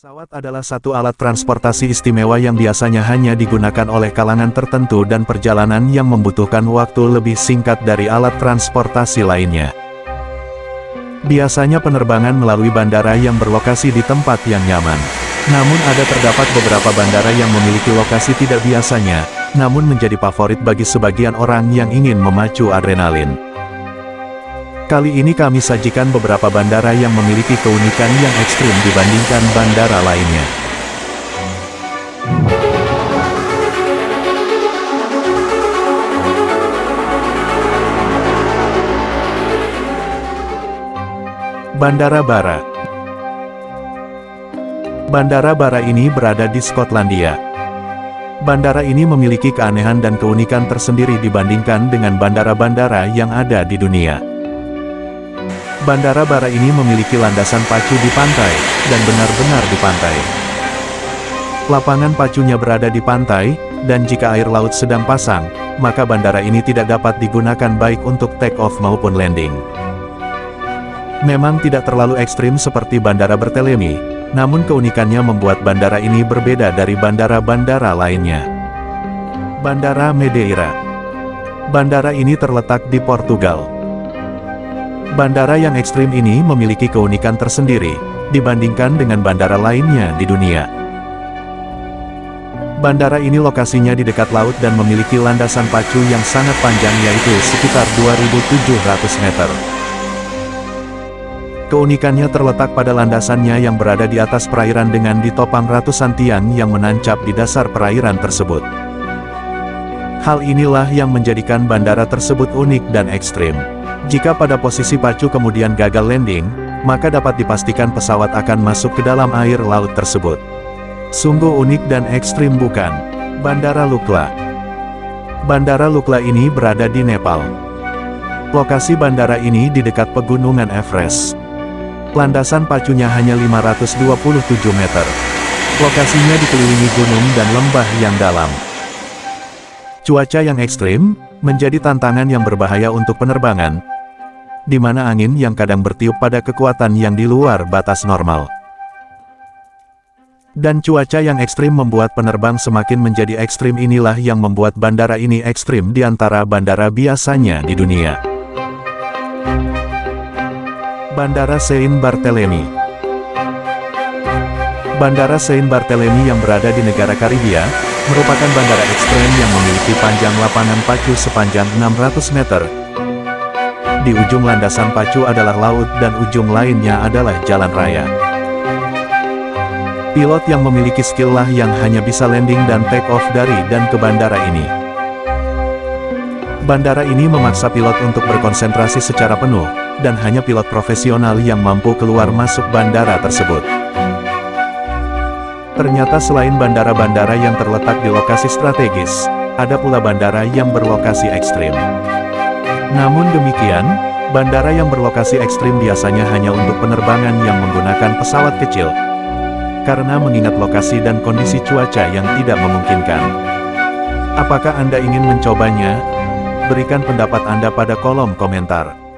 Pesawat adalah satu alat transportasi istimewa yang biasanya hanya digunakan oleh kalangan tertentu dan perjalanan yang membutuhkan waktu lebih singkat dari alat transportasi lainnya. Biasanya penerbangan melalui bandara yang berlokasi di tempat yang nyaman. Namun ada terdapat beberapa bandara yang memiliki lokasi tidak biasanya, namun menjadi favorit bagi sebagian orang yang ingin memacu adrenalin. Kali ini kami sajikan beberapa bandara yang memiliki keunikan yang ekstrim dibandingkan bandara lainnya. Bandara Bara Bandara Bara ini berada di Skotlandia. Bandara ini memiliki keanehan dan keunikan tersendiri dibandingkan dengan bandara-bandara yang ada di dunia. Bandara Bara ini memiliki landasan pacu di pantai, dan benar-benar di pantai. Lapangan pacunya berada di pantai, dan jika air laut sedang pasang, maka bandara ini tidak dapat digunakan baik untuk take off maupun landing. Memang tidak terlalu ekstrim seperti bandara Bertelemi, namun keunikannya membuat bandara ini berbeda dari bandara-bandara lainnya. Bandara Madeira Bandara ini terletak di Portugal. Bandara yang ekstrim ini memiliki keunikan tersendiri, dibandingkan dengan bandara lainnya di dunia. Bandara ini lokasinya di dekat laut dan memiliki landasan pacu yang sangat panjang yaitu sekitar 2.700 meter. Keunikannya terletak pada landasannya yang berada di atas perairan dengan ditopang ratusan tiang yang menancap di dasar perairan tersebut. Hal inilah yang menjadikan bandara tersebut unik dan ekstrim. Jika pada posisi pacu kemudian gagal landing, maka dapat dipastikan pesawat akan masuk ke dalam air laut tersebut. Sungguh unik dan ekstrim bukan? Bandara Lukla Bandara Lukla ini berada di Nepal. Lokasi bandara ini di dekat pegunungan Everest. Landasan pacunya hanya 527 meter. Lokasinya dikelilingi gunung dan lembah yang dalam. Cuaca yang ekstrim, menjadi tantangan yang berbahaya untuk penerbangan, di mana angin yang kadang bertiup pada kekuatan yang di luar batas normal. Dan cuaca yang ekstrim membuat penerbang semakin menjadi ekstrim inilah yang membuat bandara ini ekstrim di antara bandara biasanya di dunia. Bandara Saint Barthélemy Bandara Saint Barthélemy yang berada di negara Karibia, merupakan bandara ekstrem yang memiliki panjang lapangan pacu sepanjang 600 meter. Di ujung landasan pacu adalah laut dan ujung lainnya adalah jalan raya. Pilot yang memiliki skill lah yang hanya bisa landing dan take off dari dan ke bandara ini. Bandara ini memaksa pilot untuk berkonsentrasi secara penuh, dan hanya pilot profesional yang mampu keluar masuk bandara tersebut. Ternyata selain bandara-bandara yang terletak di lokasi strategis, ada pula bandara yang berlokasi ekstrim. Namun demikian, bandara yang berlokasi ekstrim biasanya hanya untuk penerbangan yang menggunakan pesawat kecil. Karena mengingat lokasi dan kondisi cuaca yang tidak memungkinkan. Apakah Anda ingin mencobanya? Berikan pendapat Anda pada kolom komentar.